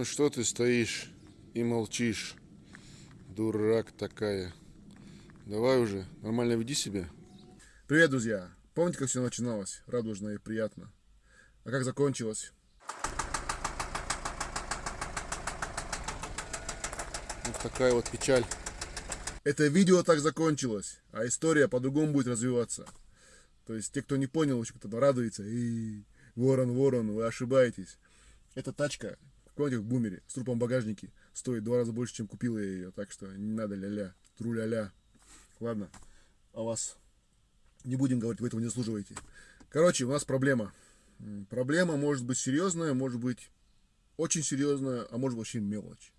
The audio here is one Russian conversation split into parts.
Ну что ты стоишь и молчишь, дурак такая. Давай уже, нормально веди себя. Привет, друзья! Помните, как все начиналось? Радужно и приятно. А как закончилось? Вот такая вот печаль. Это видео так закончилось, а история по-другому будет развиваться. То есть те, кто не понял, еще кто-то радуется. И ворон, ворон, вы ошибаетесь. Эта тачка, в бумере, с трупом багажники, стоит два раза больше, чем купила я ее. Так что не надо ля-ля, тру-ля-ля. Ладно, о вас не будем говорить, вы этого не заслуживаете. Короче, у нас проблема. Проблема может быть серьезная, может быть очень серьезная, а может вообще мелочь.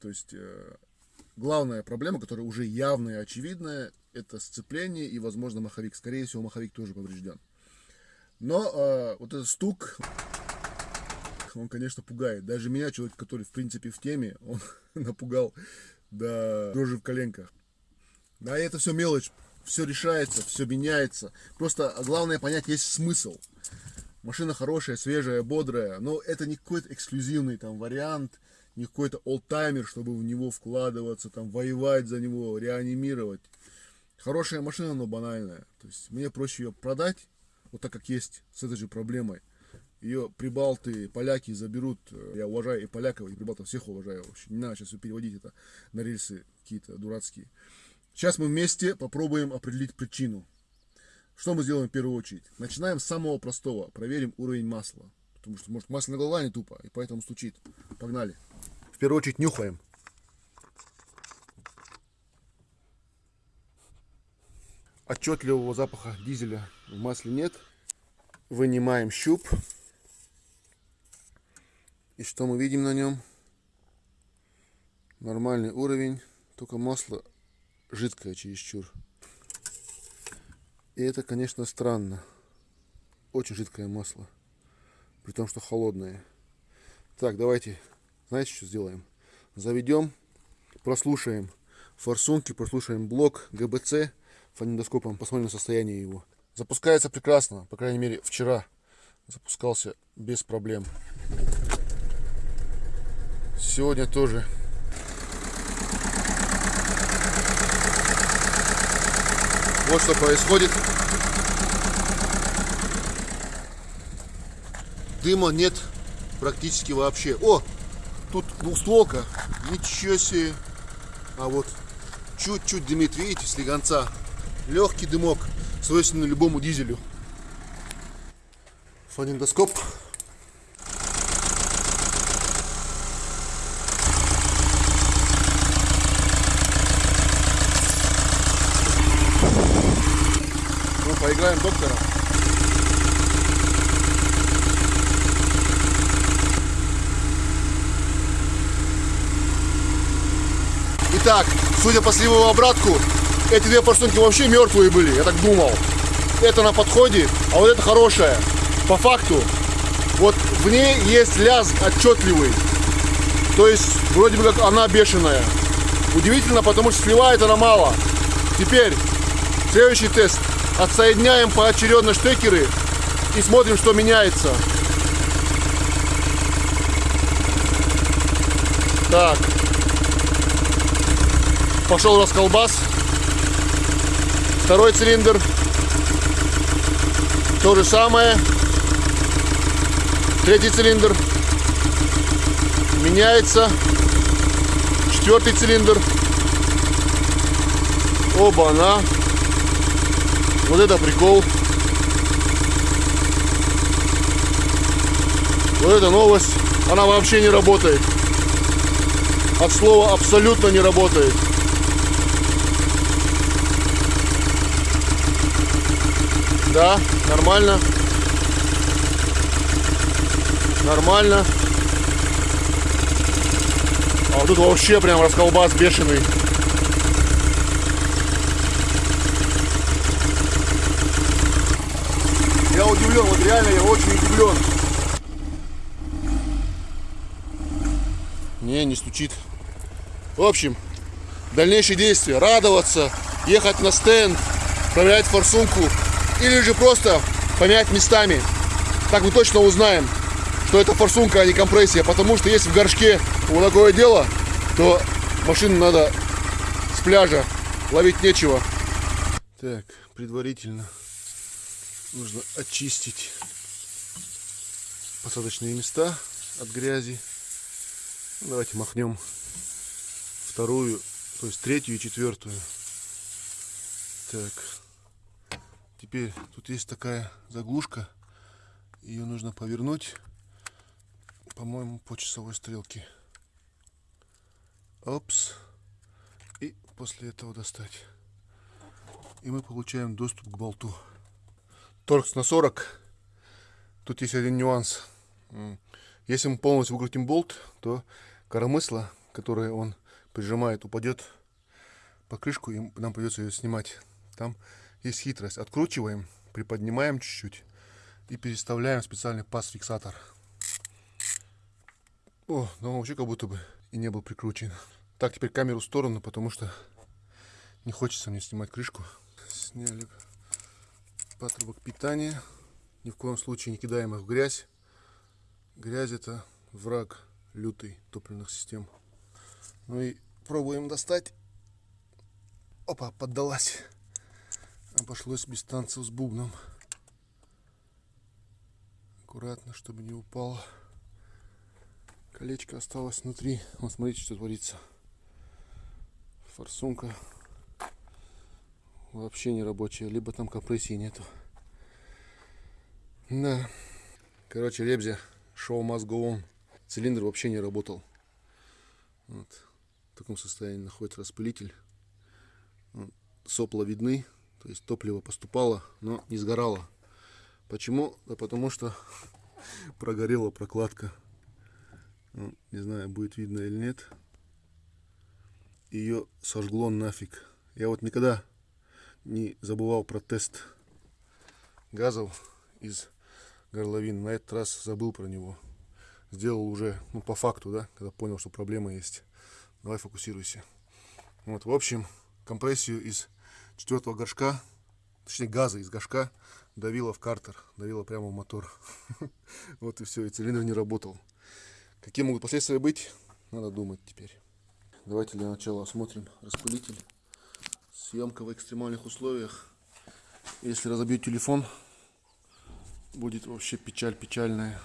То есть э, главная проблема, которая уже явная и очевидная, это сцепление и, возможно, маховик. Скорее всего, маховик тоже поврежден. Но э, вот этот стук, он, конечно, пугает. Даже меня, человек, который, в принципе, в теме, он напугал до дрожи в коленках. Да, и это все мелочь. Все решается, все меняется. Просто главное понять, есть смысл. Машина хорошая, свежая, бодрая, но это не какой-то эксклюзивный там вариант, не какой-то олдтаймер, чтобы в него вкладываться, там, воевать за него, реанимировать. Хорошая машина, но банальная. То есть мне проще ее продать, вот так как есть, с этой же проблемой. Ее прибалты, поляки заберут. Я уважаю и поляков, и прибалтов всех уважаю. Вообще. Не надо сейчас переводить это на рельсы какие-то дурацкие. Сейчас мы вместе попробуем определить причину. Что мы сделаем в первую очередь? Начинаем с самого простого. Проверим уровень масла. Потому что, может, масляная голова не тупо, и поэтому стучит. Погнали. В первую очередь нюхаем. Отчетливого запаха дизеля в масле нет. Вынимаем щуп. И что мы видим на нем? Нормальный уровень, только масло жидкое чересчур. И это, конечно, странно. Очень жидкое масло. При том, что холодное. Так, давайте, знаете, что сделаем? Заведем, прослушаем форсунки, прослушаем блок ГБЦ фонендоскопом, посмотрим состояние его. Запускается прекрасно, по крайней мере, вчера запускался без проблем. Сегодня тоже Вот что происходит. Дыма нет практически вообще. О, тут двухстволка. Ничего себе. А вот чуть-чуть дымит, видите, слегонца. Легкий дымок, свойственный любому дизелю. Фонендоскоп. Поиграем доктора. Итак, судя по сливовому обратку, эти две форсунки вообще мертвые были, я так думал. Это на подходе, а вот это хорошая. По факту, вот в ней есть лязг отчетливый. То есть, вроде бы как она бешеная. Удивительно, потому что сливает она мало. Теперь, следующий тест. Отсоединяем поочередно штекеры и смотрим, что меняется. Так. Пошел расколбас. Второй цилиндр. То же самое. Третий цилиндр. Меняется. Четвертый цилиндр. Оба-на. Вот это прикол. Вот эта новость. Она вообще не работает. От слова абсолютно не работает. Да, нормально. Нормально. А вот тут вообще прям расколбас бешеный. Я удивлен, вот реально я очень удивлен. Не, не стучит. В общем, дальнейшие действия. Радоваться, ехать на стенд, проверять форсунку. Или же просто поменять местами. Так мы точно узнаем, что это форсунка, а не компрессия. Потому что если в горшке вот такое дело, то машину надо с пляжа ловить нечего. Так, предварительно нужно очистить посадочные места от грязи. Ну, давайте махнем вторую, то есть третью и четвертую. Так, теперь тут есть такая заглушка. Ее нужно повернуть, по-моему, по часовой стрелке. Опс. И после этого достать. И мы получаем доступ к болту. Торкс на 40. Тут есть один нюанс. Если мы полностью выкрутим болт, то коромысло, которое он прижимает, упадет по крышку, и нам придется ее снимать. Там есть хитрость. Откручиваем, приподнимаем чуть-чуть и переставляем специальный паз-фиксатор. О, ну вообще как будто бы и не был прикручен. Так, теперь камеру в сторону, потому что не хочется мне снимать крышку. Сняли патрубок питания. Ни в коем случае не кидаем их в грязь. Грязь это враг лютый топливных систем. Ну и пробуем достать. Опа, поддалась. Обошлось без танцев с бубном. Аккуратно, чтобы не упало. Колечко осталось внутри. Вот смотрите, что творится. Форсунка вообще не рабочая. Либо там компрессии нету. Да. Короче, Ребзя, шоу must. Цилиндр вообще не работал. Вот. В таком состоянии находится распылитель. Сопла видны, то есть топливо поступало, но не сгорало. Почему? Да потому что прогорела прокладка. Ну, не знаю, будет видно или нет. Ее сожгло нафиг. Я вот никогда не забывал про тест газов из горловин. На этот раз забыл про него. Сделал уже, ну, по факту, да, когда понял, что проблема есть. Давай фокусируйся. Вот, в общем, компрессию из четвертого горшка, точнее газа из горшка, давила в картер, давила прямо в мотор. Вот и все, и цилиндр не работал. Какие могут последствия быть, надо думать теперь. Давайте для начала осмотрим распылитель. Съемка в экстремальных условиях. Если разобью телефон, будет вообще печаль печальная.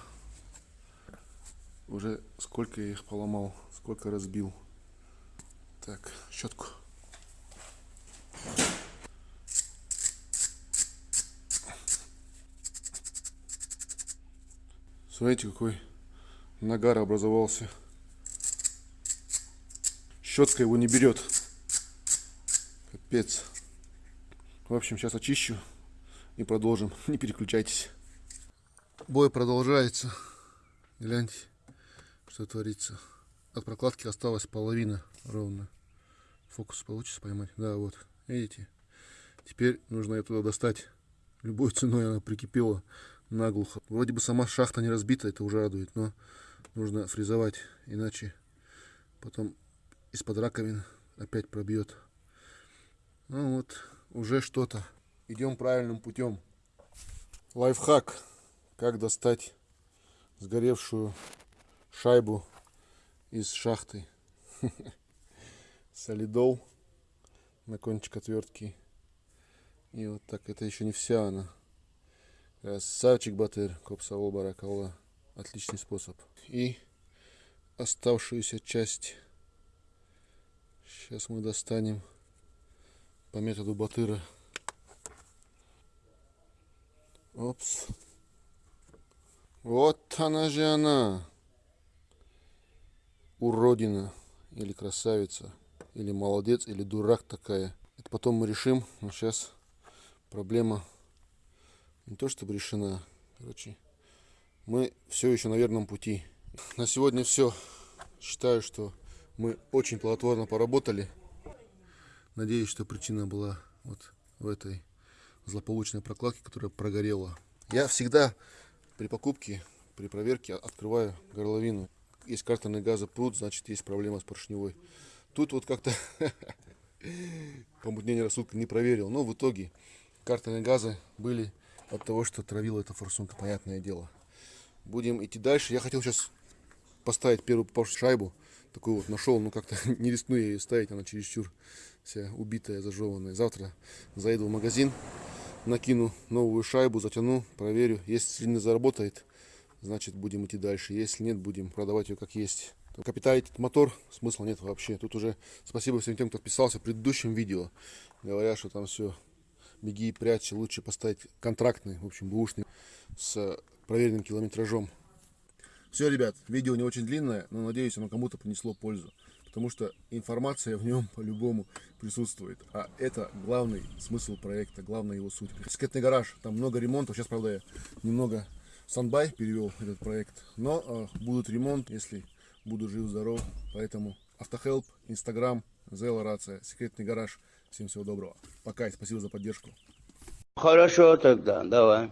Уже сколько я их поломал, сколько разбил. Так, щетку. Смотрите, какой нагар образовался. Щетка его не берет. Капец. В общем, сейчас очищу и продолжим. Не переключайтесь. Бой продолжается. Гляньте, что творится. От прокладки осталась половина ровно. Фокус получится поймать. Да, вот. Видите? Теперь нужно ее туда достать. Любой ценой она прикипела наглухо. Вроде бы сама шахта не разбита, это уже радует, но нужно фрезовать, иначе потом из-под раковин опять пробьет. Ну вот, уже что-то. Идем правильным путем. Лайфхак. Как достать сгоревшую шайбу из шахты. Солидол на кончик отвертки. И вот так, это еще не вся она. Красавчик Батыр, Копсавол Баракалла. Отличный способ. И оставшуюся часть сейчас мы достанем по методу Батыра. Опс. Вот она же она. Уродина. Или красавица. Или молодец, или дурак такая. Это потом мы решим. Но сейчас проблема не то чтобы решена. Короче, мы все еще на верном пути. На сегодня все. Считаю, что мы очень плодотворно поработали. Надеюсь, что причина была вот в этой злополучной прокладке, которая прогорела. Я всегда при покупке, при проверке открываю горловину. Есть картерный газопруд, значит есть проблема с поршневой. Тут вот как-то помутнение рассудка не проверил. Но в итоге картерные газы были от того, что травила эта форсунка, понятное дело. Будем идти дальше. Я хотел сейчас поставить первую попавшуюся шайбу. Такую вот нашел, но как-то не рискну я ее ставить, она чересчур вся убитая, зажеванная. Завтра заеду в магазин, накину новую шайбу, затяну, проверю. Если не заработает, значит будем идти дальше. Если нет, будем продавать ее как есть. Капиталить этот мотор смысла нет вообще. Тут уже спасибо всем тем, кто подписался в предыдущем видео. Говорят, что там все беги и прячься. Лучше поставить контрактный, в общем, бушный с проверенным километражом. Все, ребят, видео не очень длинное, но надеюсь, оно кому-то принесло пользу. Потому что информация в нем по-любому присутствует. А это главный смысл проекта, главная его суть. Скетный гараж, там много ремонтов. Сейчас, правда, я немного в стандбай перевел этот проект. Но э, будут ремонт, если буду жив-здоров. Поэтому Автохелп, Инстаграм, Зела Рация, Секретный гараж. Всем всего доброго. Пока и спасибо за поддержку. Хорошо тогда, давай.